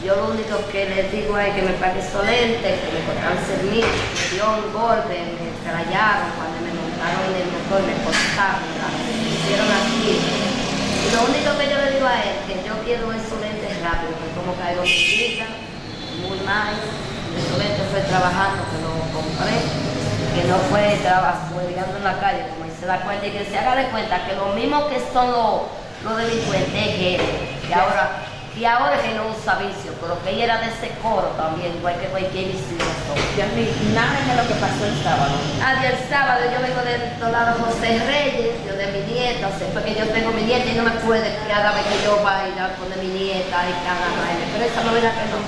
Yo lo único que les digo es que me pague solente, que me cortaron cernil, me dio un golpe, me trallaron cuando me montaron en el motor, me cortaron, me hicieron aquí. Y lo único que yo le digo a él, que yo quiero es solente rápido, que como caigo mi vida, muy mal, el solente fue trabajando, que lo compré, que no fue trabajo, en la calle, como dice la cuenta, y que se haga de cuenta que lo mismo que son los, los delincuentes es él, y ahora y ahora que no usa vicio, pero que ella era de ese coro también, igual que cualquier vicioso. nada de lo que pasó el sábado. Ah, el sábado yo vengo de lado José Reyes, yo de mi nieta, porque yo tengo mi nieta y no me puede cada vez que yo vaya a poner mi nieta y que haga pero esa no que no.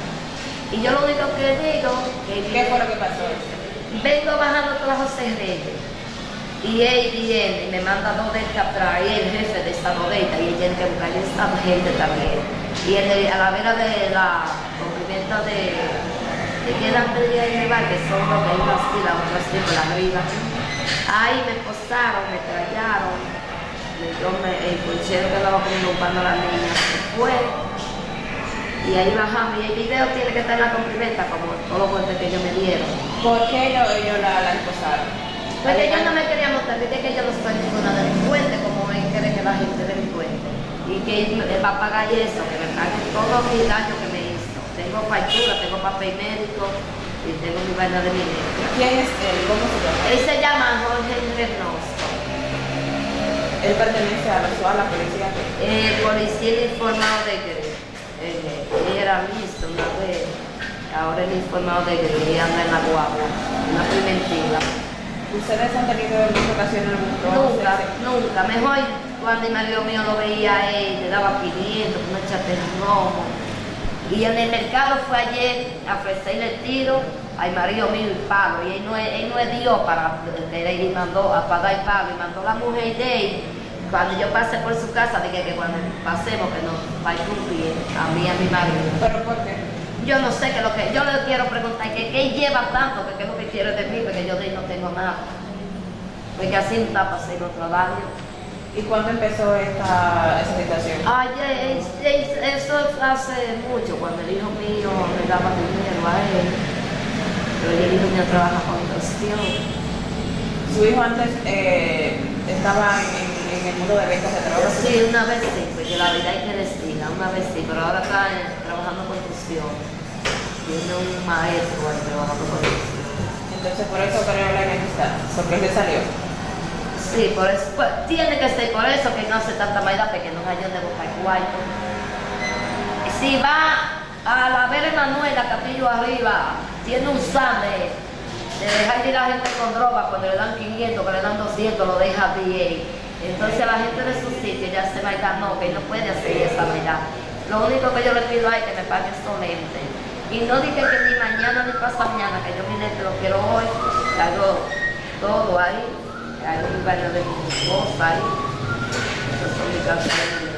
Y yo lo único que digo... Que ¿Qué fue lo que pasó? Vengo bajando toda José Reyes y él viene y me manda dos de atrás y el jefe de esta noveta y ella tiene que buscar esta gente también y a la vera de la cumplimiento de, de que eran de llevar, que son los que hay unas filas, otras por arriba. Ahí me posaron, me trallaron, yo me, el policía que estaba pan a la niña se fue. Y ahí bajamos, y el video tiene que estar en la cumplimenta, como todos los golpes que ellos me dieron. ¿Por qué ellos, ellos la, la esposaron? Porque yo no me quería mostrar, dije que yo no soy ninguna delincuente, como ven que la gente delincuente y que él va a pagar eso, que me pague todo mi daño que me hizo. Tengo factura, tengo papel médico y tengo mi vaina de mi ¿Quién es él? ¿Cómo se llama? Él se llama Jorge Reynoso. ¿Él pertenece a la, a la policía? Eh, policía informado de que eh, él era listo una vez, ahora el informado de que anda en la guagua, una preventiva. ¿Ustedes han tenido en ocasión algún Nunca, nunca. Mejor cuando el marido mío lo veía él, le daba pidiendo con una chapela rojo. Y en el mercado fue ayer a ofrecerle el tiro al marido mío el pago. Y él no es, él no es Dios para que él mandó a pagar el pago. Y mandó la mujer de él, cuando yo pasé por su casa, dije que cuando pasemos que nos va a cumplir a mí y a mi marido. ¿Pero por qué? Yo no sé qué lo que, yo le quiero preguntar, que qué lleva tanto, que qué es lo que quiere de mí, porque yo de él no tengo nada. Porque así no está pasando otro daño. ¿Y cuándo empezó esta, esta situación? Ay, eso hace mucho, cuando el hijo mío le daba dinero a él, pero el hijo mío trabaja con cuestión. ¿Su hijo antes eh, estaba en, en, el mundo de ventas de trabajo? Sí, una vez sí, porque la vida hay que decirla, una vez sí, pero ahora está trabajando Tiene un maestro ahí trabajando con construcción. Entonces por eso creo la enemistad, porque él le salió. Sí, por eso, pues, tiene que ser por eso que no hace tanta maldad, porque no hay donde buscar cuarto. Si va a la Vera Manuel, a Capillo arriba, tiene un sale de dejar ir a la gente con droga, cuando le dan 500, que le dan 200, lo deja bien. Entonces la gente de su sitio ya se va a dar, no, que no puede hacer esa maldad. Lo único que yo le pido es que me pague solamente. Y no dije que ni mañana ni pasa mañana, que yo mi lo quiero hoy, hago todo ahí hay un baño de mi esposa ahí. Eso son mis